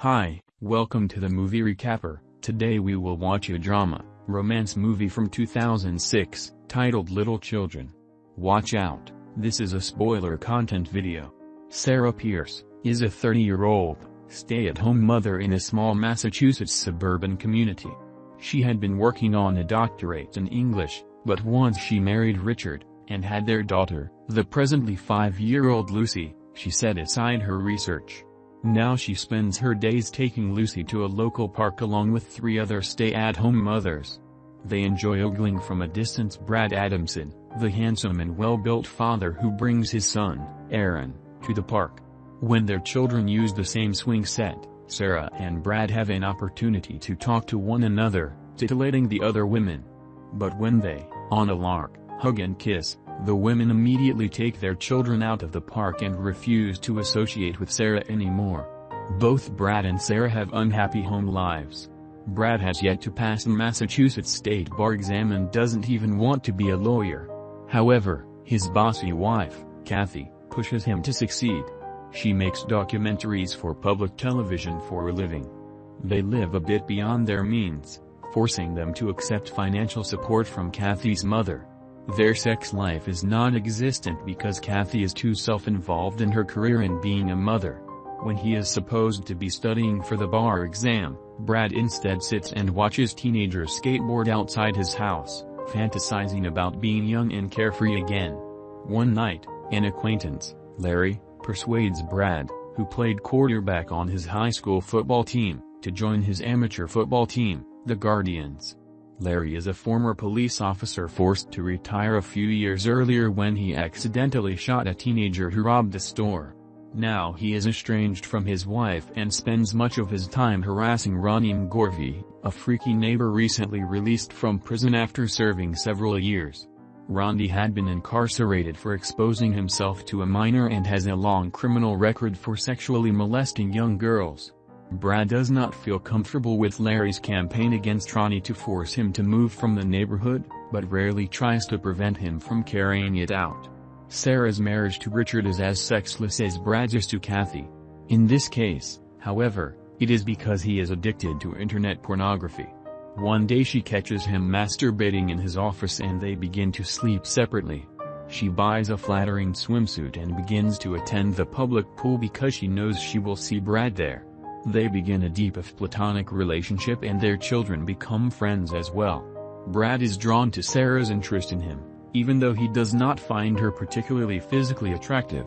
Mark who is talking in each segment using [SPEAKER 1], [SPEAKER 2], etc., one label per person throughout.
[SPEAKER 1] Hi, welcome to the movie recapper. Today we will watch a drama, romance movie from 2006, titled Little Children. Watch out, this is a spoiler content video. Sarah Pierce, is a 30-year-old, stay-at-home mother in a small Massachusetts suburban community. She had been working on a doctorate in English, but once she married Richard, and had their daughter, the presently five-year-old Lucy, she set aside her research. Now she spends her days taking Lucy to a local park along with three other stay-at-home mothers. They enjoy ogling from a distance Brad Adamson, the handsome and well-built father who brings his son, Aaron, to the park. When their children use the same swing set, Sarah and Brad have an opportunity to talk to one another, titillating the other women. But when they, on a lark, hug and kiss, the women immediately take their children out of the park and refuse to associate with Sarah anymore. Both Brad and Sarah have unhappy home lives. Brad has yet to pass the Massachusetts state bar exam and doesn't even want to be a lawyer. However, his bossy wife, Kathy, pushes him to succeed. She makes documentaries for public television for a living. They live a bit beyond their means, forcing them to accept financial support from Kathy's mother. Their sex life is non-existent because Kathy is too self-involved in her career and being a mother. When he is supposed to be studying for the bar exam, Brad instead sits and watches teenagers skateboard outside his house, fantasizing about being young and carefree again. One night, an acquaintance, Larry, persuades Brad, who played quarterback on his high school football team, to join his amateur football team, the Guardians. Larry is a former police officer forced to retire a few years earlier when he accidentally shot a teenager who robbed a store. Now he is estranged from his wife and spends much of his time harassing Ronnie McGorvey, a freaky neighbor recently released from prison after serving several years. Ronnie had been incarcerated for exposing himself to a minor and has a long criminal record for sexually molesting young girls. Brad does not feel comfortable with Larry's campaign against Ronnie to force him to move from the neighborhood, but rarely tries to prevent him from carrying it out. Sarah's marriage to Richard is as sexless as Brad's is to Kathy. In this case, however, it is because he is addicted to internet pornography. One day she catches him masturbating in his office and they begin to sleep separately. She buys a flattering swimsuit and begins to attend the public pool because she knows she will see Brad there. They begin a deep if platonic relationship and their children become friends as well. Brad is drawn to Sarah's interest in him, even though he does not find her particularly physically attractive.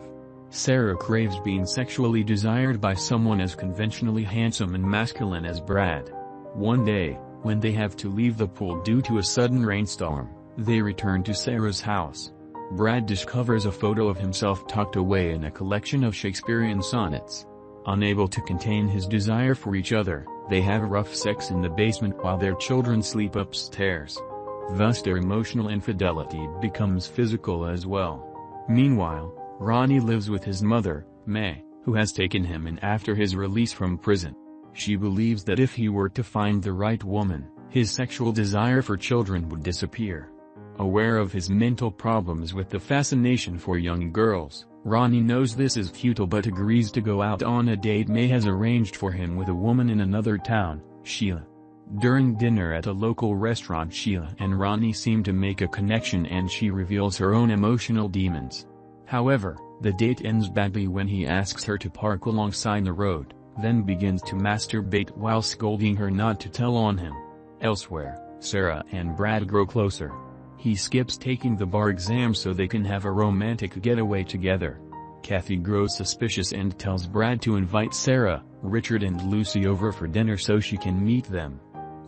[SPEAKER 1] Sarah craves being sexually desired by someone as conventionally handsome and masculine as Brad. One day, when they have to leave the pool due to a sudden rainstorm, they return to Sarah's house. Brad discovers a photo of himself tucked away in a collection of Shakespearean sonnets. Unable to contain his desire for each other, they have rough sex in the basement while their children sleep upstairs. Thus their emotional infidelity becomes physical as well. Meanwhile, Ronnie lives with his mother, May, who has taken him in after his release from prison. She believes that if he were to find the right woman, his sexual desire for children would disappear. Aware of his mental problems with the fascination for young girls, Ronnie knows this is futile but agrees to go out on a date May has arranged for him with a woman in another town, Sheila. During dinner at a local restaurant Sheila and Ronnie seem to make a connection and she reveals her own emotional demons. However, the date ends badly when he asks her to park alongside the road, then begins to masturbate while scolding her not to tell on him. Elsewhere, Sarah and Brad grow closer. He skips taking the bar exam so they can have a romantic getaway together. Kathy grows suspicious and tells Brad to invite Sarah, Richard and Lucy over for dinner so she can meet them.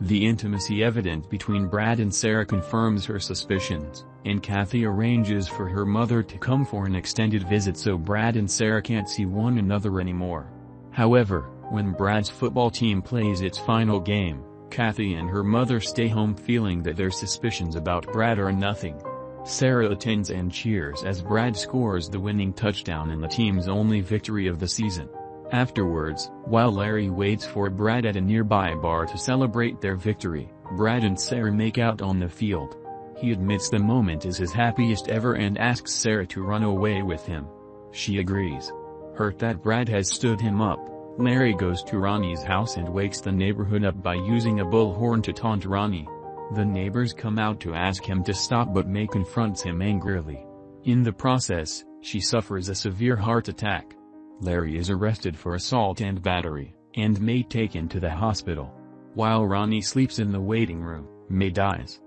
[SPEAKER 1] The intimacy evident between Brad and Sarah confirms her suspicions, and Kathy arranges for her mother to come for an extended visit so Brad and Sarah can't see one another anymore. However, when Brad's football team plays its final game, Kathy and her mother stay home feeling that their suspicions about Brad are nothing. Sarah attends and cheers as Brad scores the winning touchdown in the team's only victory of the season. Afterwards, while Larry waits for Brad at a nearby bar to celebrate their victory, Brad and Sarah make out on the field. He admits the moment is his happiest ever and asks Sarah to run away with him. She agrees. Hurt that Brad has stood him up, Larry goes to Ronnie's house and wakes the neighborhood up by using a bullhorn to taunt Ronnie. The neighbors come out to ask him to stop but May confronts him angrily. In the process, she suffers a severe heart attack. Larry is arrested for assault and battery, and May taken to the hospital. While Ronnie sleeps in the waiting room, May dies.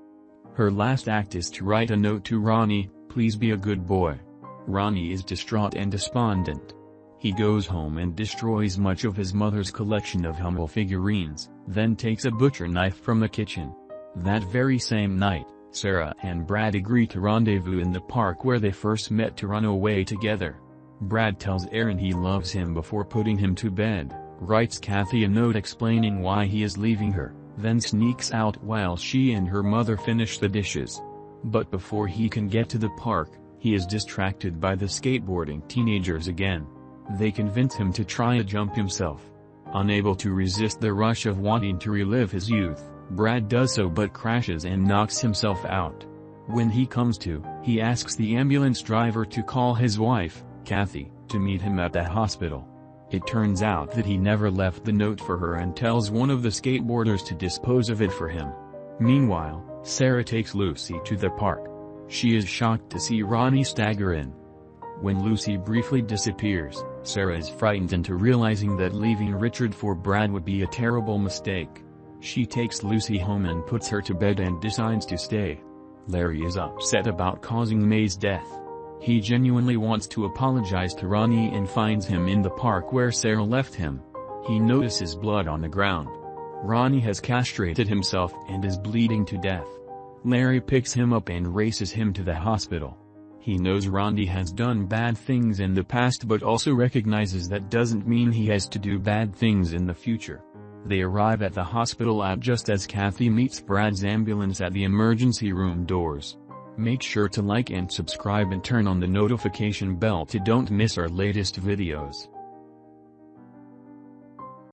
[SPEAKER 1] Her last act is to write a note to Ronnie, please be a good boy. Ronnie is distraught and despondent. He goes home and destroys much of his mother's collection of Hummel figurines, then takes a butcher knife from the kitchen. That very same night, Sarah and Brad agree to rendezvous in the park where they first met to run away together. Brad tells Aaron he loves him before putting him to bed, writes Kathy a note explaining why he is leaving her, then sneaks out while she and her mother finish the dishes. But before he can get to the park, he is distracted by the skateboarding teenagers again. They convince him to try a jump himself. Unable to resist the rush of wanting to relive his youth, Brad does so but crashes and knocks himself out. When he comes to, he asks the ambulance driver to call his wife, Kathy, to meet him at the hospital. It turns out that he never left the note for her and tells one of the skateboarders to dispose of it for him. Meanwhile, Sarah takes Lucy to the park. She is shocked to see Ronnie stagger in. When Lucy briefly disappears, Sarah is frightened into realizing that leaving Richard for Brad would be a terrible mistake. She takes Lucy home and puts her to bed and decides to stay. Larry is upset about causing May's death. He genuinely wants to apologize to Ronnie and finds him in the park where Sarah left him. He notices blood on the ground. Ronnie has castrated himself and is bleeding to death. Larry picks him up and races him to the hospital. He knows Ronnie has done bad things in the past but also recognizes that doesn't mean he has to do bad things in the future. They arrive at the hospital at just as Kathy meets Brad's ambulance at the emergency room doors. Make sure to like and subscribe and turn on the notification bell to don't miss our latest videos.